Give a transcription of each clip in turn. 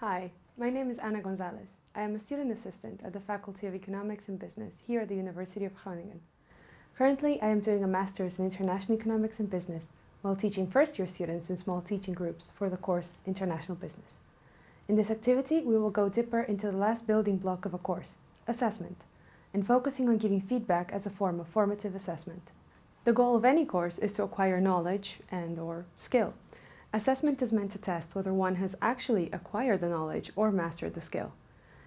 Hi, my name is Ana Gonzalez. I am a student assistant at the Faculty of Economics and Business here at the University of Groningen. Currently, I am doing a Master's in International Economics and Business while teaching first-year students in small teaching groups for the course International Business. In this activity, we will go deeper into the last building block of a course, assessment, and focusing on giving feedback as a form of formative assessment. The goal of any course is to acquire knowledge and or skill. Assessment is meant to test whether one has actually acquired the knowledge or mastered the skill.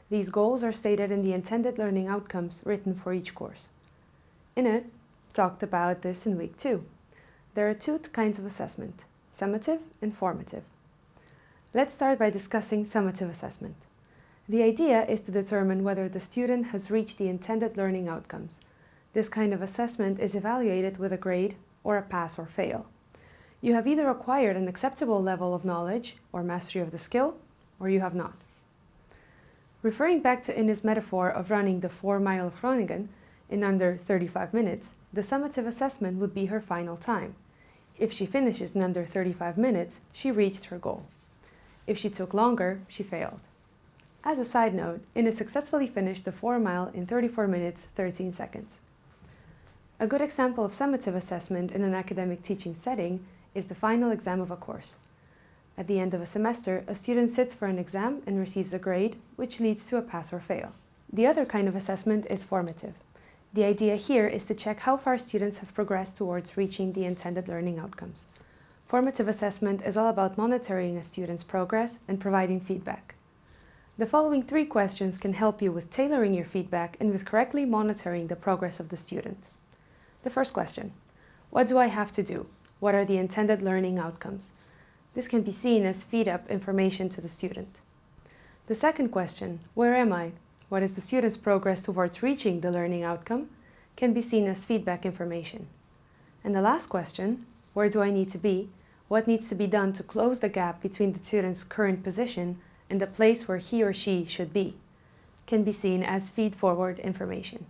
These goals are stated in the intended learning outcomes written for each course. Inna, talked about this in week two. There are two kinds of assessment, summative and formative. Let's start by discussing summative assessment. The idea is to determine whether the student has reached the intended learning outcomes. This kind of assessment is evaluated with a grade or a pass or fail. You have either acquired an acceptable level of knowledge or mastery of the skill, or you have not. Referring back to Inna's metaphor of running the 4 mile of Groningen in under 35 minutes, the summative assessment would be her final time. If she finishes in under 35 minutes, she reached her goal. If she took longer, she failed. As a side note, Inna successfully finished the 4 mile in 34 minutes 13 seconds. A good example of summative assessment in an academic teaching setting is the final exam of a course. At the end of a semester, a student sits for an exam and receives a grade, which leads to a pass or fail. The other kind of assessment is formative. The idea here is to check how far students have progressed towards reaching the intended learning outcomes. Formative assessment is all about monitoring a student's progress and providing feedback. The following three questions can help you with tailoring your feedback and with correctly monitoring the progress of the student. The first question, what do I have to do? What are the intended learning outcomes? This can be seen as feed-up information to the student. The second question, where am I? What is the student's progress towards reaching the learning outcome? Can be seen as feedback information. And the last question, where do I need to be? What needs to be done to close the gap between the student's current position and the place where he or she should be? Can be seen as feed-forward information.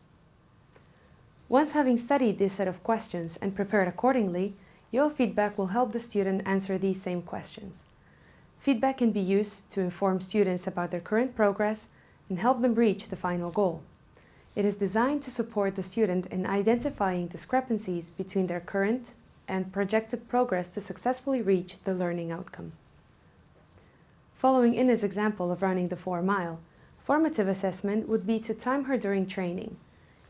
Once having studied this set of questions and prepared accordingly, your feedback will help the student answer these same questions. Feedback can be used to inform students about their current progress and help them reach the final goal. It is designed to support the student in identifying discrepancies between their current and projected progress to successfully reach the learning outcome. Following Inna's example of running the 4 mile, formative assessment would be to time her during training.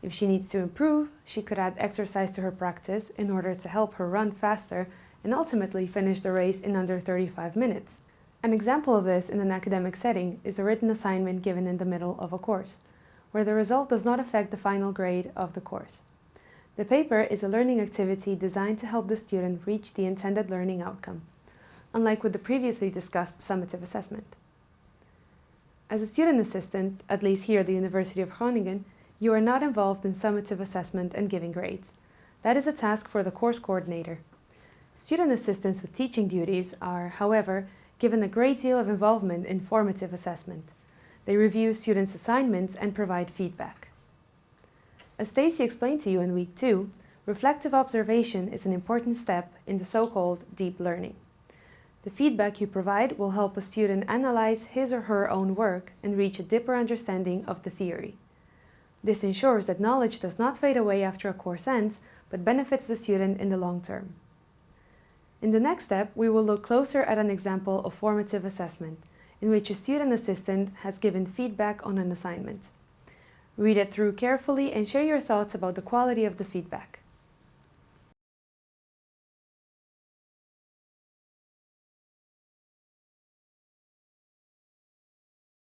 If she needs to improve, she could add exercise to her practice in order to help her run faster and ultimately finish the race in under 35 minutes. An example of this in an academic setting is a written assignment given in the middle of a course, where the result does not affect the final grade of the course. The paper is a learning activity designed to help the student reach the intended learning outcome, unlike with the previously discussed summative assessment. As a student assistant, at least here at the University of Groningen, you are not involved in summative assessment and giving grades. That is a task for the course coordinator. Student assistants with teaching duties are, however, given a great deal of involvement in formative assessment. They review students' assignments and provide feedback. As Stacy explained to you in week two, reflective observation is an important step in the so-called deep learning. The feedback you provide will help a student analyze his or her own work and reach a deeper understanding of the theory. This ensures that knowledge does not fade away after a course ends, but benefits the student in the long term. In the next step, we will look closer at an example of formative assessment, in which a student assistant has given feedback on an assignment. Read it through carefully and share your thoughts about the quality of the feedback.